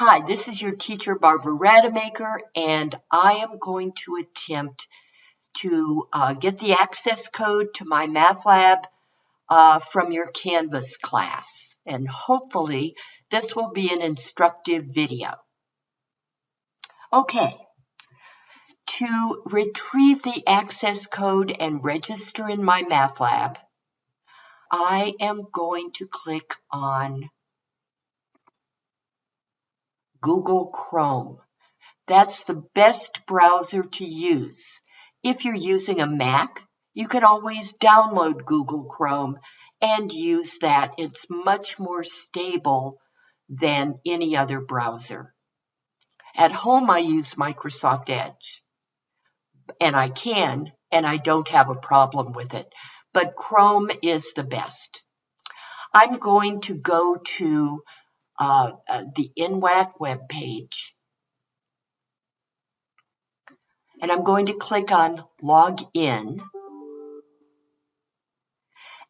Hi, this is your teacher Barbara Rademacher and I am going to attempt to uh, get the access code to MyMathLab uh, from your Canvas class and hopefully this will be an instructive video. Okay, to retrieve the access code and register in MyMathLab, I am going to click on Google Chrome. That's the best browser to use. If you're using a Mac, you can always download Google Chrome and use that. It's much more stable than any other browser. At home, I use Microsoft Edge. And I can, and I don't have a problem with it. But Chrome is the best. I'm going to go to uh, uh, the NWAC web page. And I'm going to click on Log In.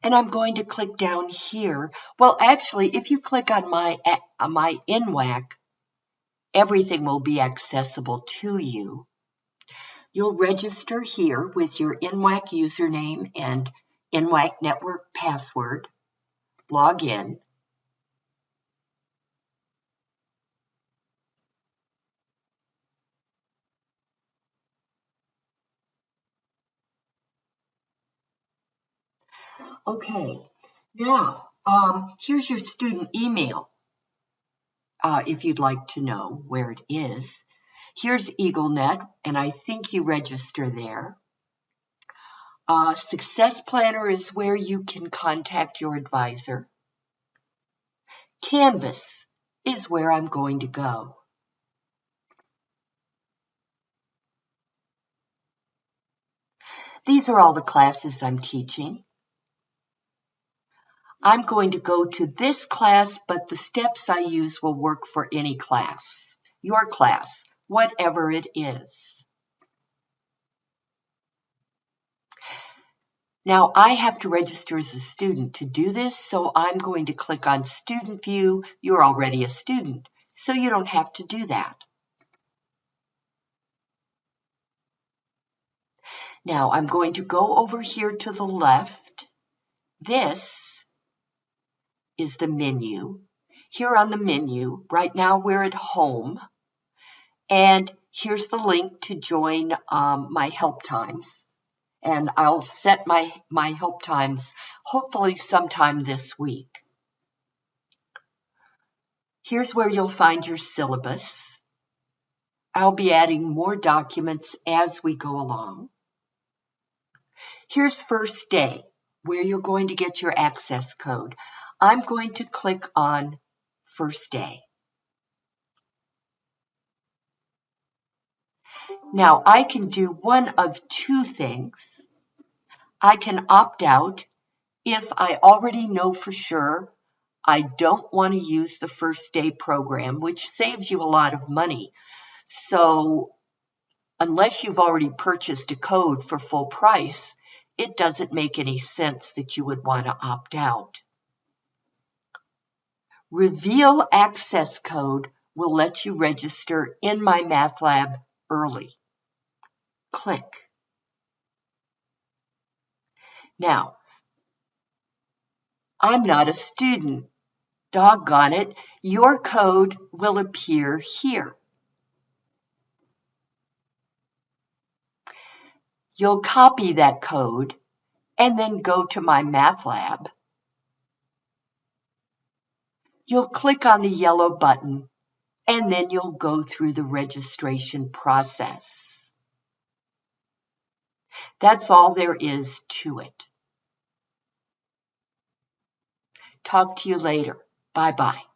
And I'm going to click down here. Well, actually, if you click on my, uh, my NWAC, everything will be accessible to you. You'll register here with your NWAC username and NWAC network password. Log in. Okay, now um, here's your student email uh, if you'd like to know where it is. Here's EagleNet, and I think you register there. Uh, Success Planner is where you can contact your advisor. Canvas is where I'm going to go. These are all the classes I'm teaching. I'm going to go to this class, but the steps I use will work for any class, your class, whatever it is. Now I have to register as a student to do this, so I'm going to click on Student View. You're already a student, so you don't have to do that. Now I'm going to go over here to the left. This is the menu. Here on the menu, right now we're at home. And here's the link to join um, my help times. And I'll set my, my help times hopefully sometime this week. Here's where you'll find your syllabus. I'll be adding more documents as we go along. Here's first day, where you're going to get your access code. I'm going to click on first day. Now I can do one of two things. I can opt out if I already know for sure I don't want to use the first day program, which saves you a lot of money. So unless you've already purchased a code for full price, it doesn't make any sense that you would want to opt out. Reveal access code will let you register in my math lab early. Click. Now, I'm not a student. Doggone it, your code will appear here. You'll copy that code and then go to MyMathLab you'll click on the yellow button and then you'll go through the registration process. That's all there is to it. Talk to you later. Bye-bye.